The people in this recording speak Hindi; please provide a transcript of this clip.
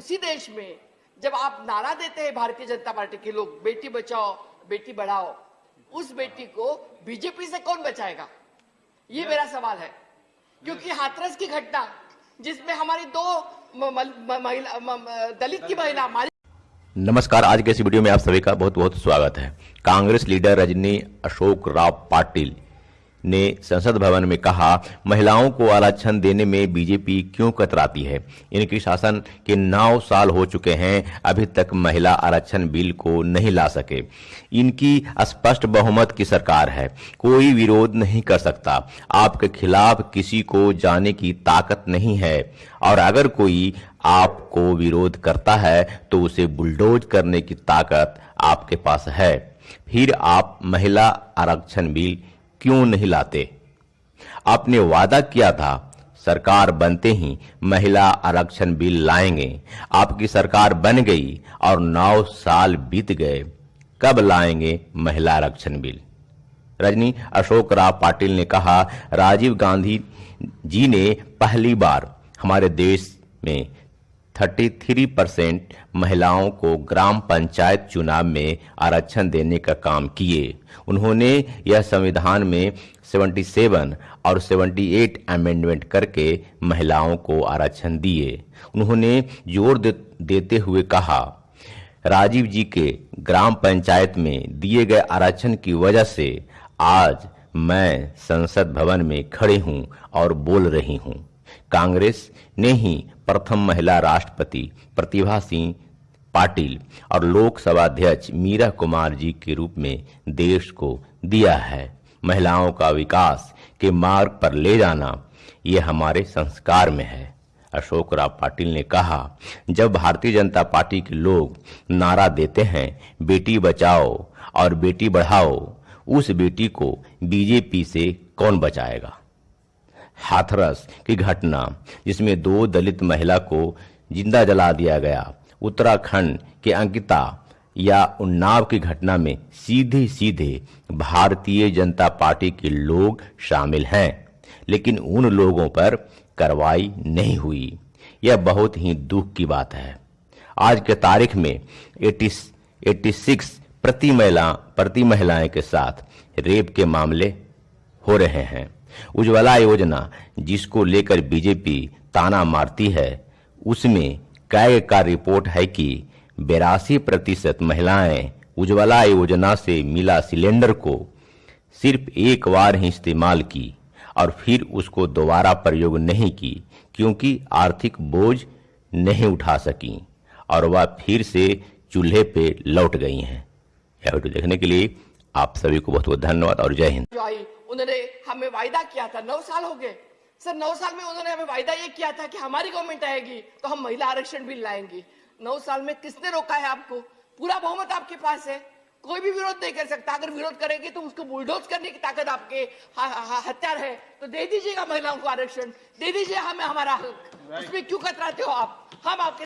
उसी देश में जब आप नारा देते हैं भारतीय जनता पार्टी के लोग, बेटी बचाओ, बेटी बढ़ाओ, उस बेटी को बीजेपी से कौन बचाएगा? ये मेरा सवाल है। क्योंकि हाथरस की घटना, जिसमें हमारी दो महिला दलित की महिला नमस्कार, आज के इस वीडियो में आप सभी का बहुत बहुत स्वागत है। कांग्रेस लीडर रजनी अशोक राव पाटिल ने संसद भवन में कहा, महिलाओं को आरक्षण देने में बीजेपी क्यों कतराती है? इनकी शासन के नौ साल हो चुके हैं, अभी तक महिला आरक्षण बिल को नहीं ला सके। इनकी स्पष्ट बहुमत की सरकार है। कोई विरोध नहीं कर सकता। आपके खिलाफ किसी को जाने की ताकत नहीं है। और अगर कोई आपको विरोध करता है तो उसे बुलडोज करने की ताकत आपके पास है। फिर आप महिला आरक्षण बिल क्यों नहीं लाते? आपने वादा किया था, सरकार बनते ही महिला आरक्षण बिल लाएँगे। आपकी सरकार बन गई और नौ साल बीत गए। कब लाएँगे महिला आरक्षण बिल? रजनी, अशोक राव पाटिल ने कहा, राजीव गांधी जी ने पहली बार हमारे देश में 33 परसेंट महिलाओं को ग्राम पंचायत चुनाव में आरक्षण देने का काम किए। उन्होंने यह संविधान में 77 और 78 अमेंडमेंट करके महिलाओं को आरक्षण दिए। उन्होंने ज़ोर दे, देते हुए कहा राजीव जी के ग्राम पंचायत में दिए गए आरक्षण की वजह से आज मैं संसद भवन में खड़े हूँ और बोल रही हूँ। कांग्रेस ने ही प्रथम महिला राष्ट्रपति प्रतिभा सिंह पाटिल और लोकसभा अध्यक्ष मीरा कुमार जी के रूप में देश को दिया है। महिलाओं का विकास के मार्ग पर ले जाना ये हमारे संस्कार में है। अशोक राव पाटिल ने कहा, जब भारतीय जनता पार्टी के लोग नारा देते हैं, बेटी बचाओ और बेटी बढ़ाओ, उस बेटी को बीजेपी से कौन बचाएगा? हाथरस की घटना, जिसमें दो दलित महिला को ज़िंदा जला दिया गया। उत्तराखंड के अंकिता या उन्नाव की घटना में सीधे सीधे भारतीय जनता पार्टी के लोग शामिल हैं, लेकिन उन लोगों पर कार्रवाई नहीं हुई। यह बहुत ही दुख की बात है। आज के तारीख में 80 86 प्रति महिला, प्रति महिलाएँ के साथ रेप के मामले हो रहे हैं। उज्ज्वला योजना जिसको लेकर बीजेपी ताना मारती है, उसमें कैग का रिपोर्ट है कि बेरासी प्रतिशत महिलाएँ उज्ज्वला योजना से मिला सिलेंडर को सिर्फ़ एक बार ही इस्तेमाल की और फिर उसको दोबारा प्रयोग नहीं की, क्योंकि आर्थिक बोझ नहीं उठा सकी और वह फिर से चूल्हे पे लौट गई हैं। यह वीडियो देखने के लिए आप सभी को बहुत बहुत धन्यवाद और जय हिंद। उन्होंने हमें वायदा किया था। नौ साल हो गए। सर नौ साल में उन्होंने हमें वायदा ये किया था कि हमारी गवर्नमेंट आएगी तो हम महिला आरक्षण बिल लाएँगे। नौ साल में किसने रोका है आपको? पूरा बहुमत आपके पास है। कोई भी विरोध नहीं कर सकता। अगर विरोध करेंगे तो उसको बुलडोज करने की ताकत आपके हथियार है। तो दे दीजिएगा महिलाओं को आरक्षण। दे दीजिए हमें हमारा हक। उसमें क्यों कतराते हो आप? हम आपके